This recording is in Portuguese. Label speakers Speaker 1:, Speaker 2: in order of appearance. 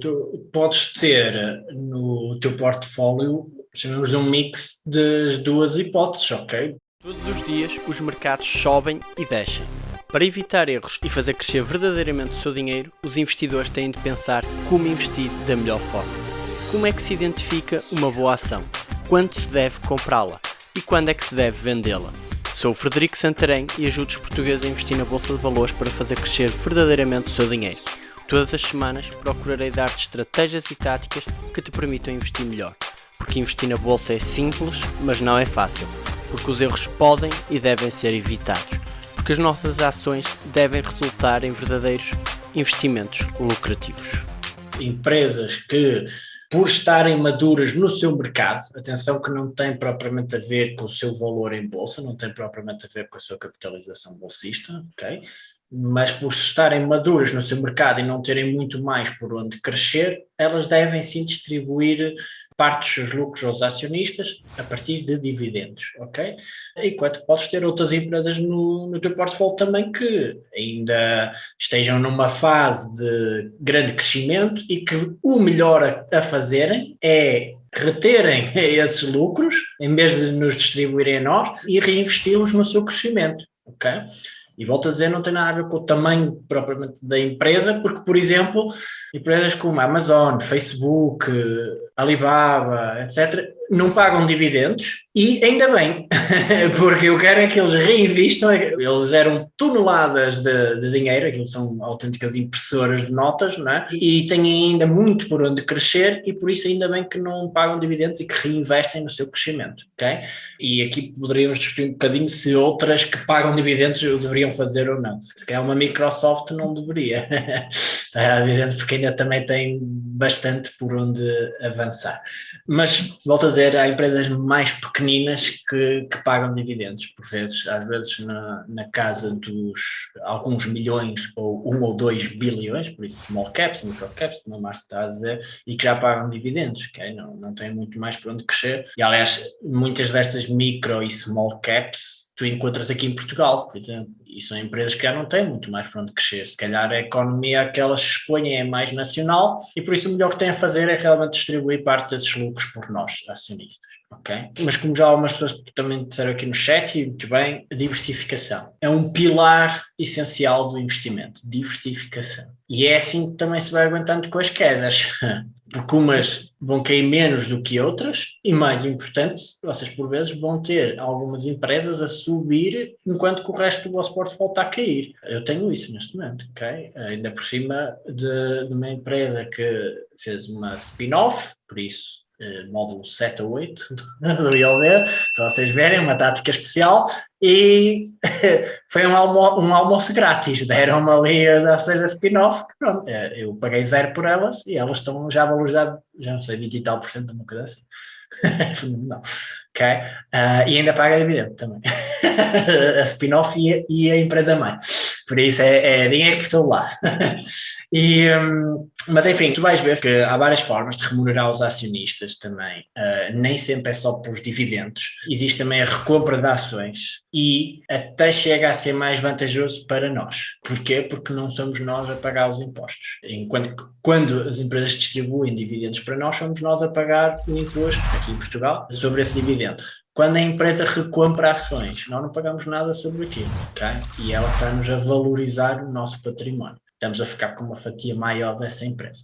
Speaker 1: Tu podes ter no teu portfólio, chamamos de um mix das duas hipóteses, ok?
Speaker 2: Todos os dias os mercados sobem e descem. Para evitar erros e fazer crescer verdadeiramente o seu dinheiro, os investidores têm de pensar como investir da melhor forma. Como é que se identifica uma boa ação? Quando se deve comprá-la? E quando é que se deve vendê-la? Sou o Frederico Santarém e ajudo os portugueses a investir na Bolsa de Valores para fazer crescer verdadeiramente o seu dinheiro. Todas as semanas procurarei dar-te estratégias e táticas que te permitam investir melhor. Porque investir na bolsa é simples, mas não é fácil. Porque os erros podem e devem ser evitados. Porque as nossas ações devem resultar em verdadeiros investimentos lucrativos.
Speaker 1: Empresas que por estarem maduras no seu mercado, atenção que não tem propriamente a ver com o seu valor em bolsa, não tem propriamente a ver com a sua capitalização bolsista, ok? Mas por estarem maduras no seu mercado e não terem muito mais por onde crescer, elas devem sim distribuir parte dos lucros aos acionistas a partir de dividendos, ok? Enquanto podes ter outras empresas no, no teu portfólio também que ainda estejam numa fase de grande crescimento e que o melhor a, a fazerem é reterem esses lucros, em vez de nos distribuírem a nós, e reinvesti-los no seu crescimento, ok? E volto a dizer, não tem nada a ver com o tamanho propriamente da empresa, porque, por exemplo, empresas como Amazon, Facebook, Alibaba, etc., não pagam dividendos e ainda bem, porque eu quero é que eles reinvistam, eles eram toneladas de, de dinheiro, aquilo são autênticas impressoras de notas, não é? e têm ainda muito por onde crescer e por isso ainda bem que não pagam dividendos e que reinvestem no seu crescimento, ok? E aqui poderíamos discutir um bocadinho se outras que pagam dividendos deveriam fazer ou não, se calhar uma Microsoft não deveria, é porque ainda também tem bastante por onde avançar. Mas, volto a dizer, há empresas mais pequeninas que, que pagam dividendos, por vezes, às vezes na, na casa dos alguns milhões ou um ou dois bilhões, por isso small caps, micro caps, como a Marta está a dizer, e que já pagam dividendos, okay? não, não tem muito mais por onde crescer. E aliás, muitas destas micro e small caps tu encontras aqui em Portugal, e são empresas que já não têm muito mais para onde crescer. Se calhar a economia que elas expõem é mais nacional e por isso o melhor que têm a fazer é realmente distribuir parte desses lucros por nós, acionistas. ok? Mas como já algumas pessoas também disseram aqui no chat, e muito bem, a diversificação é um pilar essencial do investimento, diversificação. E é assim que também se vai aguentando com as quedas. porque umas vão cair menos do que outras e mais importante, vocês por vezes vão ter algumas empresas a subir enquanto que o resto do vosso portfólio está a cair. Eu tenho isso neste momento, ok? Ainda por cima de, de uma empresa que fez uma spin-off, por isso módulo 7 a 8 do ILD, para vocês verem, uma tática especial, e foi um, almo um almoço grátis, deram-me ali a seja spin-off, eh, eu paguei zero por elas e elas estão já valorizadas, já não sei, 20 e tal por cento, uma coisa assim. não, ok? Uh, e ainda paga dividendo também, a spin-off e, e, a empresa mãe. Por isso é, é dinheiro por todo lado. e, um, mas enfim, tu vais ver que há várias formas de remunerar os acionistas também. Uh, nem sempre é só pelos dividendos. Existe também a recompra de ações e até chega a ser mais vantajoso para nós. Porquê? Porque não somos nós a pagar os impostos. Enquanto que quando as empresas distribuem dividendos para nós, somos nós a pagar o imposto, aqui em Portugal, sobre esse dividendo. Quando a empresa recompra ações, nós não pagamos nada sobre aquilo, ok? E ela está-nos a valorizar o nosso património. Estamos a ficar com uma fatia maior dessa empresa.